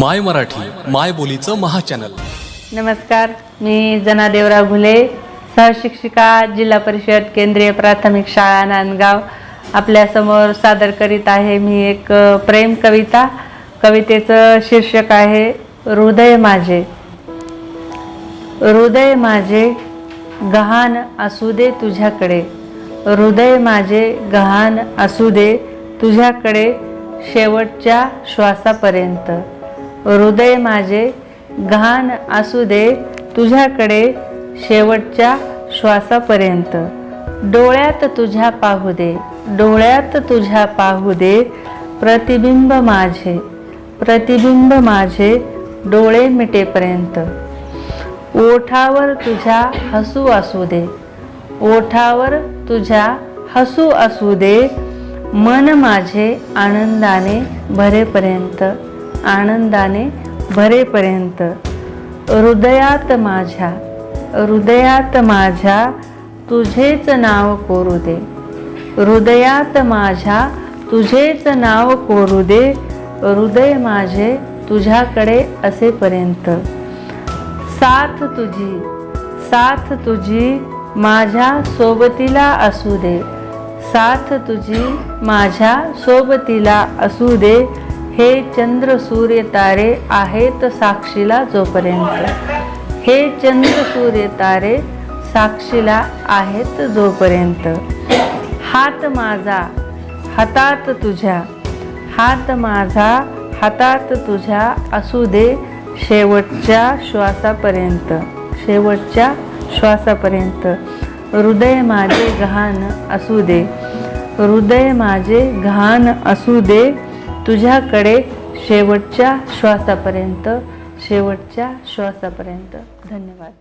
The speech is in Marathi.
माय मराठी माय बोलीचं महाचॅनल. नमस्कार मी जना देवराव घुले सहशिक्षिका जिल्हा परिषद केंद्रीय प्राथमिक शाळा नांदगाव. आपल्यासमोर सादर करीत आहे मी एक प्रेम कविता. कवितेचं शीर्षक आहे हृदय माझे. हृदय माझे गहाण असू दे तुझ्याकडे. हृदय माझे गहाण असू दे तुझ्याकडे शेवटच्या श्वासापर्यंत. हृदय माझे घाण असू दे तुझ्याकडे शेवटच्या श्वासापर्यंत. डोळ्यात तुझ्या पाहू दे डोळ्यात तुझ्या पाहू दे प्रतिबिंब माझे प्रतिबिंब माझे डोळे मिटेपर्यंत. ओठावर तुझ्या हसू असू दे ओठावर तुझ्या हसू असू दे मन माझे आनंदाने भरेपर्यंत. आनंदाने भरेपर्यंत हृदयात माझ्या हृदयात माझ्या तुझेच नाव कोरू दे. हृदयात माझ्या तुझेच नाव कोरू दे. हृदय माझे तुझ्याकडे असेपर्यंत. साथ तुझी साथ तुझी माझ्या सोबतीला असू दे. साथ तुझी माझ्या सोबतीला असू दे. हे चंद्र सूर्य तारे आहेत साक्षीला जोपर्यंत. हे चंद्र सूर्य तारे साक्षीला आहेत जोपर्यंत. हात माझा हातात तुझ्या. हात माझा हातात तुझ्या असू दे शेवटच्या श्वासापर्यंत. शेवटच्या श्वासापर्यंत. हृदय माझे घाण असू दे. हृदय माझे घाण असू दे. तुझ्याकडे शेवटच्या श्वासापर्यंत शेवटच्या श्वासापर्यंत. धन्यवाद.